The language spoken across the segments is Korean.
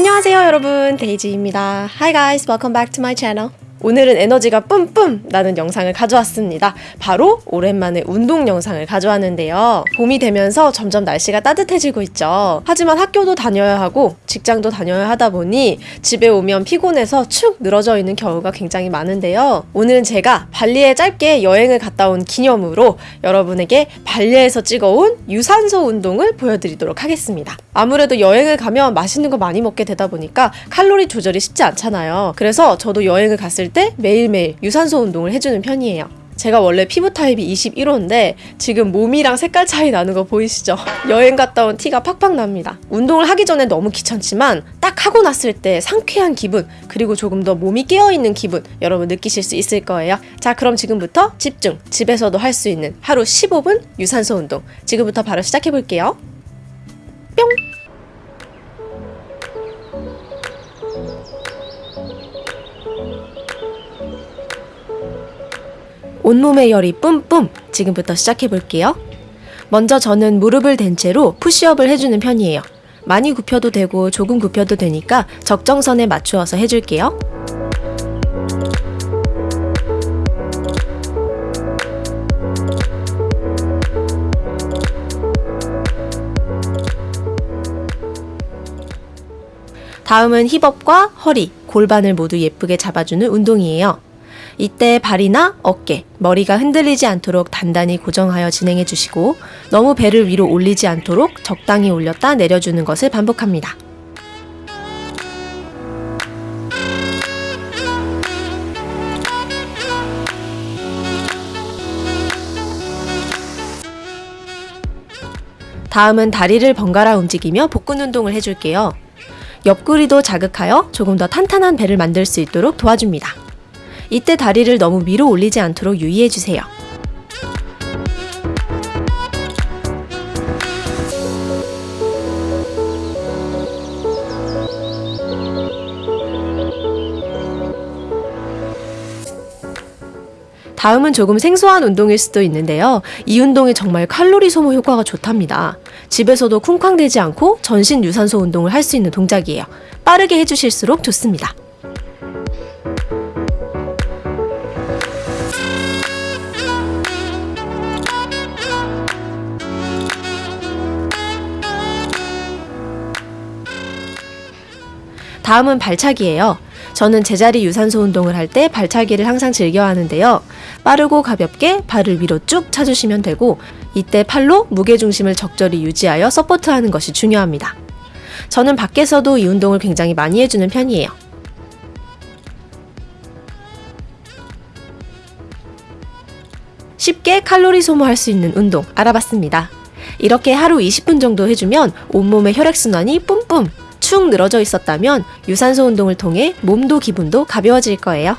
안녕하세요 여러분 데이지입니다 Hi guys welcome back to my channel 오늘은 에너지가 뿜뿜 나는 영상을 가져왔습니다. 바로 오랜만에 운동 영상을 가져왔는데요. 봄이 되면서 점점 날씨가 따뜻해지고 있죠. 하지만 학교도 다녀야 하고 직장도 다녀야 하다 보니 집에 오면 피곤해서 축 늘어져 있는 경우가 굉장히 많은데요. 오늘은 제가 발리에 짧게 여행을 갔다 온 기념으로 여러분에게 발리에서 찍어온 유산소 운동을 보여드리도록 하겠습니다. 아무래도 여행을 가면 맛있는 거 많이 먹게 되다 보니까 칼로리 조절이 쉽지 않잖아요. 그래서 저도 여행을 갔을 때 매일매일 유산소 운동을 해주는 편이에요. 제가 원래 피부 타입이 21호인데 지금 몸이랑 색깔 차이 나는 거 보이시죠? 여행 갔다 온 티가 팍팍 납니다. 운동을 하기 전에 너무 귀찮지만 딱 하고 났을 때 상쾌한 기분 그리고 조금 더 몸이 깨어있는 기분 여러분 느끼실 수 있을 거예요. 자 그럼 지금부터 집중 집에서도 할 수 있는 하루 15분 유산소 운동 지금부터 바로 시작해 볼게요. 뿅! 온몸의 열이 뿜뿜! 지금부터 시작해 볼게요. 먼저 저는 무릎을 댄 채로 푸시업을 해주는 편이에요. 많이 굽혀도 되고 조금 굽혀도 되니까 적정선에 맞추어서 해줄게요. 다음은 힙업과 허리, 골반을 모두 예쁘게 잡아주는 운동이에요. 이때 발이나 어깨, 머리가 흔들리지 않도록 단단히 고정하여 진행해 주시고 너무 배를 위로 올리지 않도록 적당히 올렸다 내려주는 것을 반복합니다. 다음은 다리를 번갈아 움직이며 복근 운동을 해줄게요. 옆구리도 자극하여 조금 더 탄탄한 배를 만들 수 있도록 도와줍니다. 이때 다리를 너무 위로 올리지 않도록 유의해주세요. 다음은 조금 생소한 운동일 수도 있는데요. 이 운동이 정말 칼로리 소모 효과가 좋답니다. 집에서도 쿵쾅대지 않고 전신 유산소 운동을 할 수 있는 동작이에요. 빠르게 해주실수록 좋습니다. 다음은 발차기예요. 저는 제자리 유산소 운동을 할 때 발차기를 항상 즐겨 하는데요. 빠르고 가볍게 발을 위로 쭉 차주시면 되고 이때 팔로 무게 중심을 적절히 유지하여 서포트하는 것이 중요합니다. 저는 밖에서도 이 운동을 굉장히 많이 해주는 편이에요. 쉽게 칼로리 소모할 수 있는 운동 알아봤습니다. 이렇게 하루 20분 정도 해주면 온몸의 혈액순환이 뿜뿜 축 늘어져 있었다면 유산소 운동을 통해 몸도 기분도 가벼워질 거예요.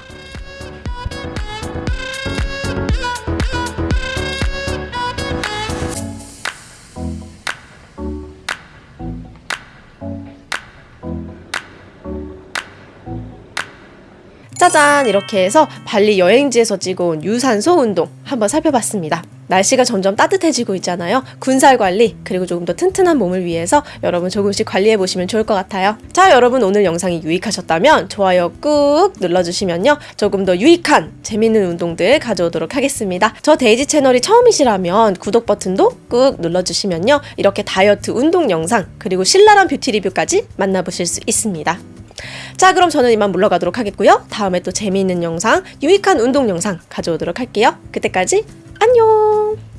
짜잔! 이렇게 해서 발리 여행지에서 찍어온 유산소 운동 한번 살펴봤습니다. 날씨가 점점 따뜻해지고 있잖아요. 군살 관리, 그리고 조금 더 튼튼한 몸을 위해서 여러분 조금씩 관리해 보시면 좋을 것 같아요. 자, 여러분 오늘 영상이 유익하셨다면 좋아요 꾹 눌러주시면요. 조금 더 유익한 재밌는 운동들 가져오도록 하겠습니다. 저 데이지 채널이 처음이시라면 구독 버튼도 꾹 눌러주시면요. 이렇게 다이어트 운동 영상, 그리고 신랄한 뷰티 리뷰까지 만나보실 수 있습니다. 자 그럼 저는 이만 물러가도록 하겠고요. 다음에 또 재미있는 영상, 유익한 운동 영상 가져오도록 할게요. 그때까지 안녕!